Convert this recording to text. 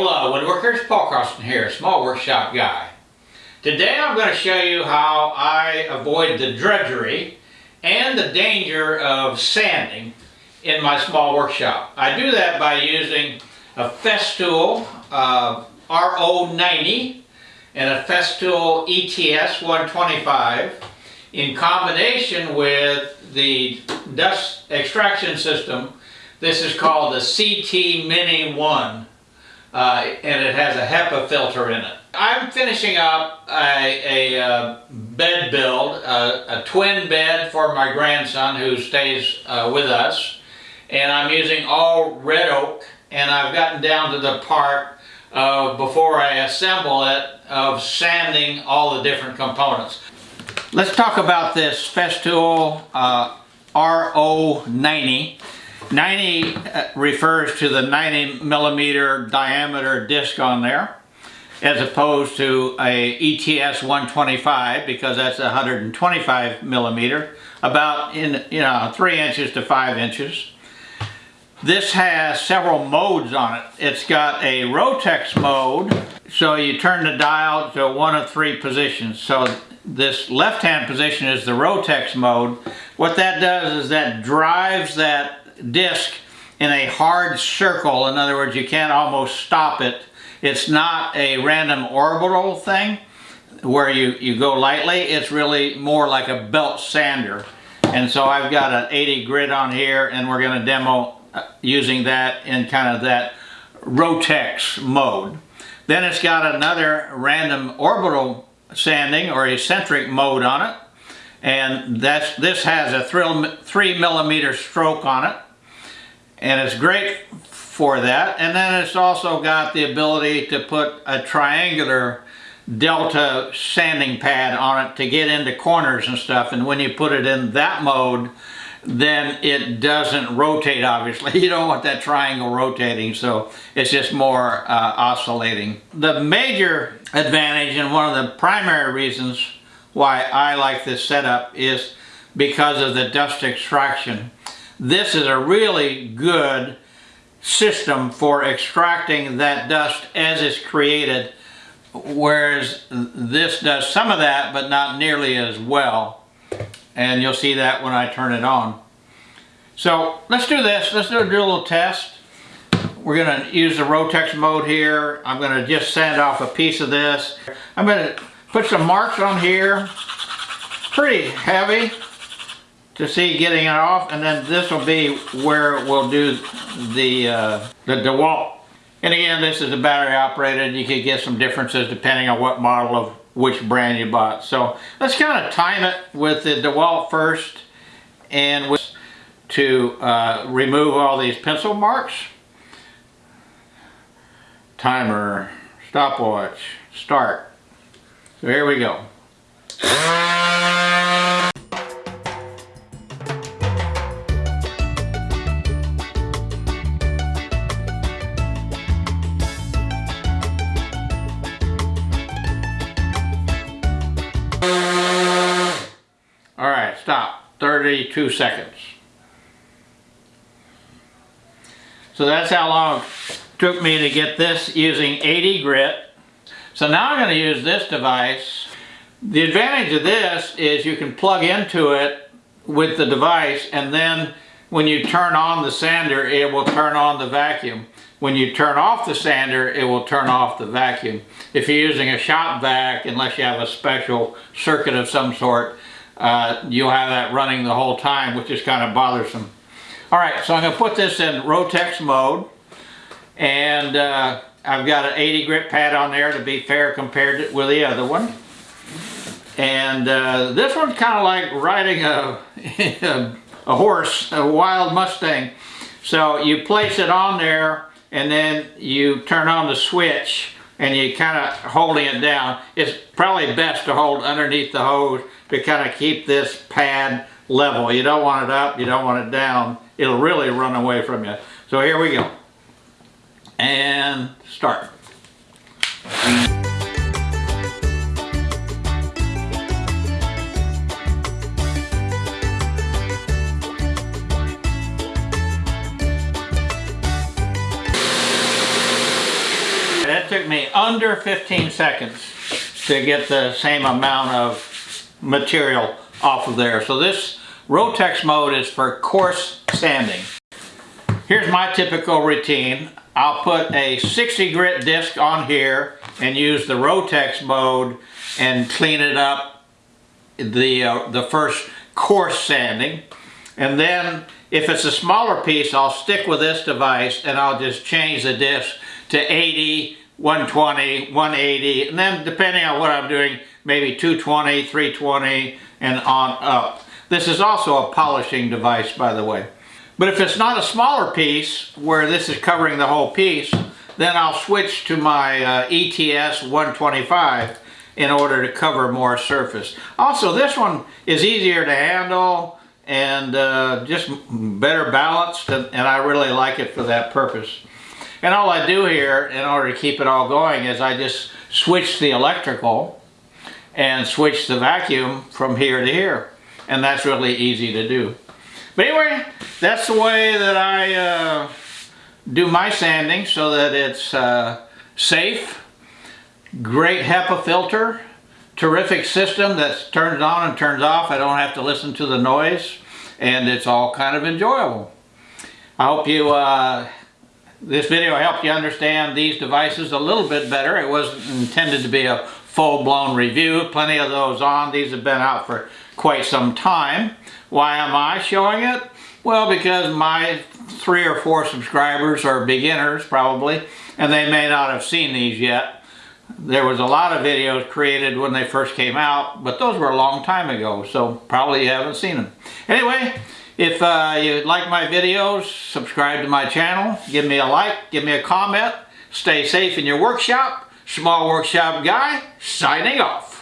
Hola woodworkers, Paul Carlson here, small workshop guy. Today I'm going to show you how I avoid the drudgery and the danger of sanding in my small workshop. I do that by using a Festool uh, RO90 and a Festool ETS 125 in combination with the dust extraction system. This is called the CT Mini 1 uh, and it has a HEPA filter in it. I'm finishing up a, a, uh, bed build, a, a, twin bed for my grandson who stays uh, with us. And I'm using all red oak and I've gotten down to the part of, before I assemble it of sanding all the different components. Let's talk about this Festool uh, RO90. 90 uh, refers to the 90 millimeter diameter disc on there as opposed to a ETS 125 because that's 125 millimeter about in you know three inches to five inches. This has several modes on it. It's got a Rotex mode so you turn the dial to one of three positions. So this left hand position is the Rotex mode. What that does is that drives that disc in a hard circle. In other words, you can't almost stop it. It's not a random orbital thing where you, you go lightly. It's really more like a belt sander. And so I've got an 80 grit on here and we're going to demo uh, using that in kind of that Rotex mode. Then it's got another random orbital sanding or eccentric mode on it. And that's this has a three millimeter stroke on it and it's great for that. And then it's also got the ability to put a triangular delta sanding pad on it to get into corners and stuff. And when you put it in that mode, then it doesn't rotate obviously. You don't want that triangle rotating, so it's just more uh, oscillating. The major advantage and one of the primary reasons why I like this setup is because of the dust extraction. This is a really good system for extracting that dust as it's created whereas this does some of that but not nearly as well and you'll see that when I turn it on. So let's do this, let's do a, little test. We're going to use the Rotex mode here. I'm going to just sand off a piece of this. I'm going to put some marks on here, pretty heavy to see getting it off and then this will be where we'll do the uh, the DeWalt. And again this is a battery operated you could get some differences depending on what model of which brand you bought. So let's kind of time it with the DeWalt first and with, to uh, remove all these pencil marks. Timer, stopwatch, start. So here we go. 32 seconds. So that's how long it took me to get this using 80 grit. So now I'm going to use this device. The advantage of this is you can plug into it with the device and then when you turn on the sander it will turn on the vacuum. When you turn off the sander it will turn off the vacuum. If you're using a shop vac, unless you have a special circuit of some sort, uh, you'll have that running the whole time, which is kind of bothersome. All right, so I'm going to put this in Rotex mode. And uh, I've got an 80 grit pad on there to be fair compared with the other one. And uh, this one's kind of like riding a, a horse, a wild Mustang. So you place it on there and then you turn on the switch and you kind of holding it down. It's probably best to hold underneath the hose to kind of keep this pad level. You don't want it up, you don't want it down. It'll really run away from you. So here we go. And start. Under 15 seconds to get the same amount of material off of there. So this Rotex mode is for coarse sanding. Here's my typical routine. I'll put a 60 grit disc on here and use the Rotex mode and clean it up the, uh, the first coarse sanding. And then if it's a smaller piece, I'll stick with this device and I'll just change the disc to 80, 120, 180, and then depending on what I'm doing, maybe 220, 320, and on up. This is also a polishing device, by the way. But if it's not a smaller piece, where this is covering the whole piece, then I'll switch to my uh, ETS 125 in order to cover more surface. Also, this one is easier to handle and uh, just better balanced, and, and I really like it for that purpose. And all I do here, in order to keep it all going, is I just switch the electrical and switch the vacuum from here to here. And that's really easy to do. But anyway, that's the way that I uh, do my sanding so that it's uh, safe, great HEPA filter, terrific system that turns on and turns off. I don't have to listen to the noise and it's all kind of enjoyable. I hope you, uh, this video helped you understand these devices a little bit better. It wasn't intended to be a full-blown review. Plenty of those on. These have been out for quite some time. Why am I showing it? Well, because my three or four subscribers are beginners probably, and they may not have seen these yet. There was a lot of videos created when they first came out, but those were a long time ago, so probably you haven't seen them. Anyway, if uh, you like my videos, subscribe to my channel, give me a like, give me a comment, stay safe in your workshop. Small Workshop Guy, signing off.